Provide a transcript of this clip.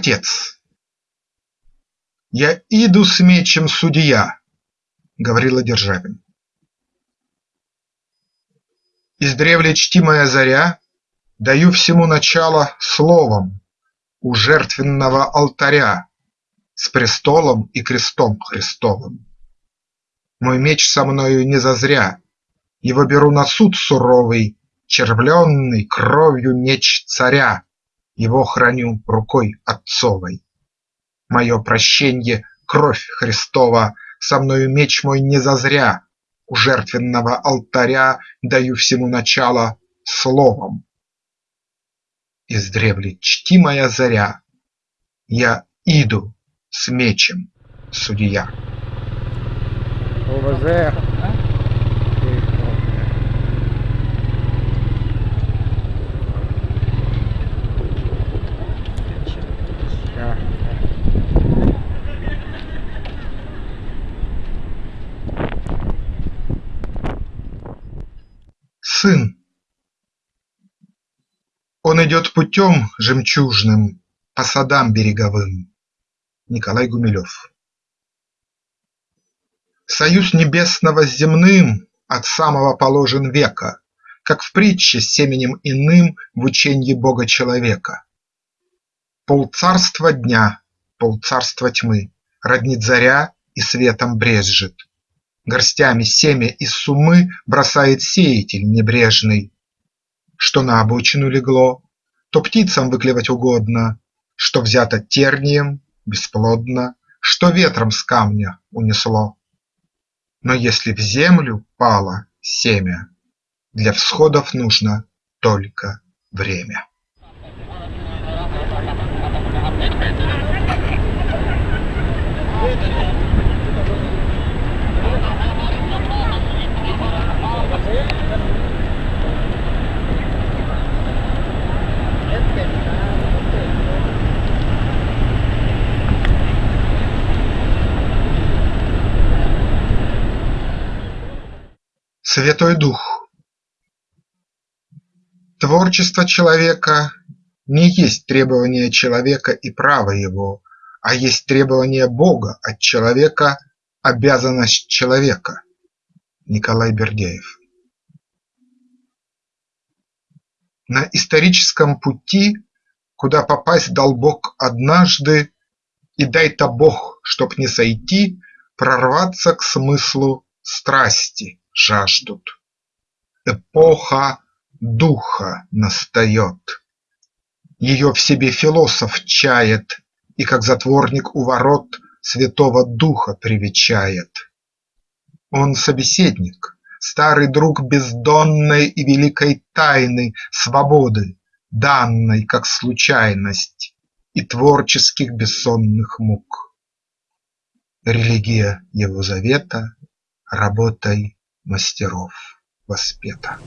Отец Я иду с мечем судья, – говорила Державин. Издревле чтимая заря, Даю всему начало словом У жертвенного алтаря С престолом и крестом Христовым. Мой меч со мною не зазря, Его беру на суд суровый, Червленный кровью меч царя, Его храню рукой отцовой. Мое прощенье – кровь Христова, Со мною меч мой не зазря, У жертвенного алтаря Даю всему начало словом. Издревле чтимая заря, Я иду с мечем, судья. ОВЗ. Сын Он идет путем жемчужным По садам береговым. Николай Гумилев Союз небесного с земным От самого положен века, Как в притче с семенем иным В ученье Бога-человека. Полцарства дня, полцарства тьмы Роднит заря и светом брезжит. Горстями семя из сумы Бросает сеятель небрежный. Что на обочину легло, То птицам выклевать угодно, Что взято тернием – бесплодно, Что ветром с камня унесло. Но если в землю пало семя, Для всходов нужно только время. Святой Дух. Творчество человека не есть требование человека и право его, а есть требование Бога. От человека, обязанность человека. Николай Бердяев. На историческом пути, куда попасть дал Бог однажды, И дай-то Бог, чтоб не сойти, прорваться к смыслу страсти жаждут. Эпоха духа настает. Ее в себе философ чает И, как затворник у ворот, Святого Духа привечает. Он собеседник, старый друг бездонной И великой тайны свободы, данной как случайность, И творческих бессонных мук. Религия его завета работой мастеров воспета.